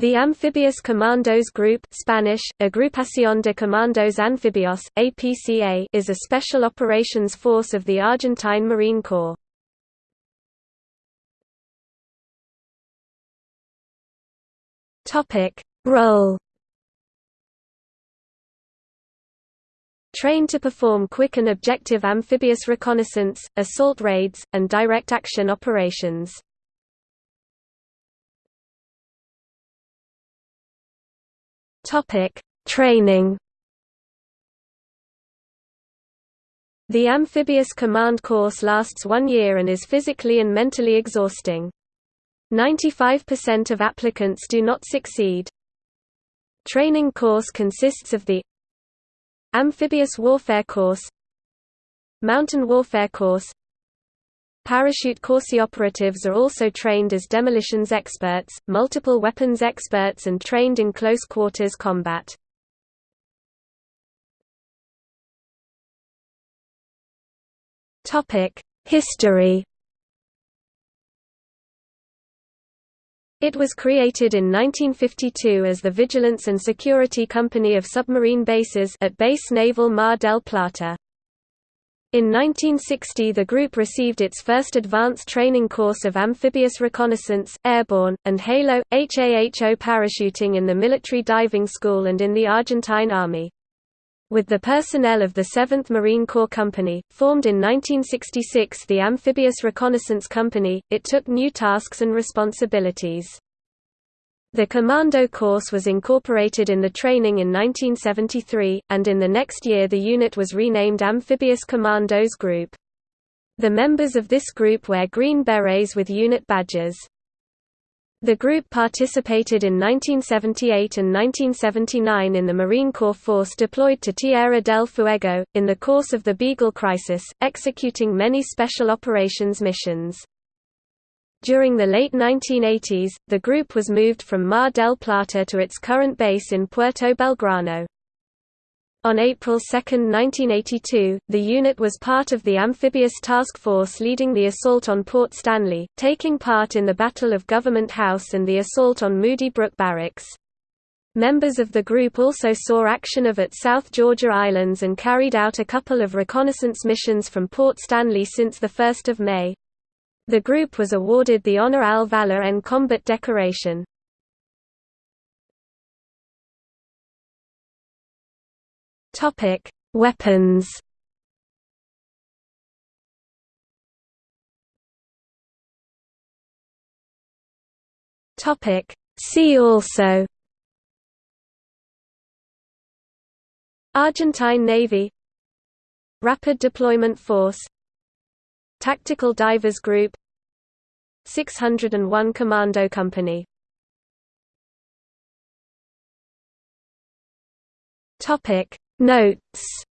The Amphibious Commandos Group Spanish, Agrupación de Comandos Anfibios, APCA is a special operations force of the Argentine Marine Corps. Role Trained to perform quick and objective amphibious reconnaissance, assault raids, and direct action operations. Topic: Training. The amphibious command course lasts one year and is physically and mentally exhausting. 95% of applicants do not succeed. Training course consists of the Amphibious Warfare Course Mountain Warfare Course Parachute Corps operatives are also trained as demolitions experts, multiple weapons experts and trained in close quarters combat. History It was created in 1952 as the Vigilance and Security Company of Submarine Bases at Base Naval Mar del Plata. In 1960 the group received its first advanced training course of amphibious reconnaissance, airborne, and HALO, HAHO parachuting in the Military Diving School and in the Argentine Army. With the personnel of the 7th Marine Corps Company, formed in 1966 the Amphibious Reconnaissance Company, it took new tasks and responsibilities. The Commando course was incorporated in the training in 1973, and in the next year the unit was renamed Amphibious Commandos Group. The members of this group wear green berets with unit badges. The group participated in 1978 and 1979 in the Marine Corps force deployed to Tierra del Fuego, in the course of the Beagle Crisis, executing many special operations missions. During the late 1980s, the group was moved from Mar del Plata to its current base in Puerto Belgrano. On April 2, 1982, the unit was part of the amphibious task force leading the assault on Port Stanley, taking part in the Battle of Government House and the assault on Moody Brook Barracks. Members of the group also saw action of at South Georgia Islands and carried out a couple of reconnaissance missions from Port Stanley since 1 May. The group was awarded the Honor al Valor en Combat decoration. Topic: Weapons. Topic: See also Argentine Navy Rapid Deployment Force Tactical Divers Group. 601 Commando Company. Topic. Notes